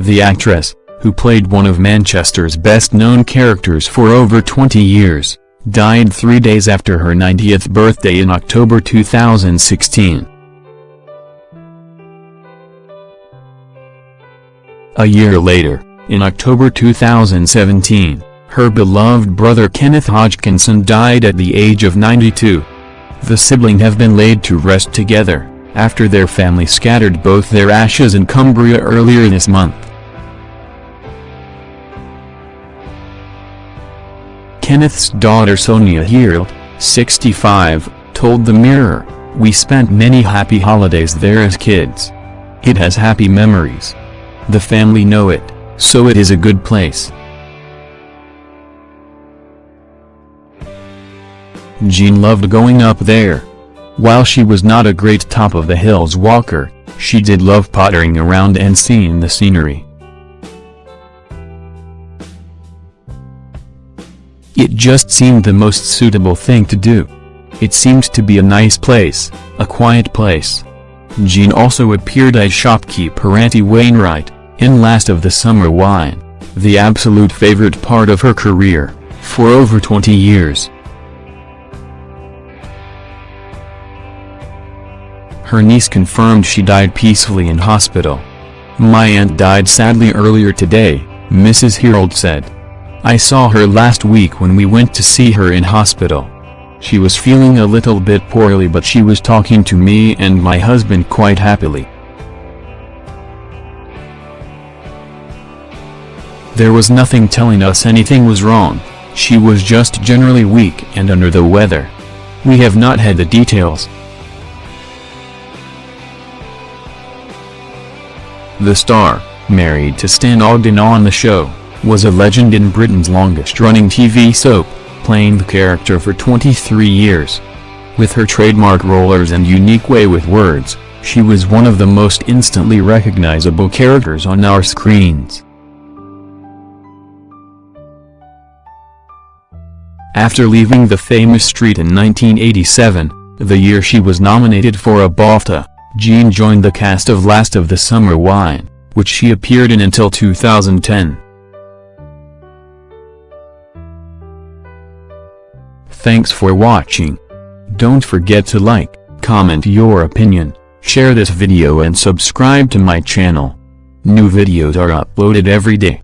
The actress, who played one of Manchester's best-known characters for over 20 years, died three days after her 90th birthday in October 2016. A year later, in October 2017, her beloved brother Kenneth Hodgkinson died at the age of 92. The sibling have been laid to rest together, after their family scattered both their ashes in Cumbria earlier this month. Kenneth's daughter Sonia Herold, 65, told The Mirror, We spent many happy holidays there as kids. It has happy memories. The family know it, so it is a good place. Jean loved going up there. While she was not a great top-of-the-hills walker, she did love pottering around and seeing the scenery. It just seemed the most suitable thing to do. It seemed to be a nice place, a quiet place. Jean also appeared as shopkeeper Auntie Wainwright, in Last of the Summer Wine, the absolute favorite part of her career, for over 20 years. Her niece confirmed she died peacefully in hospital. My aunt died sadly earlier today, Mrs. Herold said. I saw her last week when we went to see her in hospital. She was feeling a little bit poorly but she was talking to me and my husband quite happily. There was nothing telling us anything was wrong, she was just generally weak and under the weather. We have not had the details, The star, married to Stan Ogden on the show, was a legend in Britain's longest-running TV soap, playing the character for 23 years. With her trademark rollers and unique way with words, she was one of the most instantly recognizable characters on our screens. After leaving the famous street in 1987, the year she was nominated for a BAFTA, Jean joined the cast of Last of the Summer Wine, which she appeared in until 2010. Thanks for watching. Don't forget to like, comment your opinion, share this video and subscribe to my channel. New videos are uploaded every day.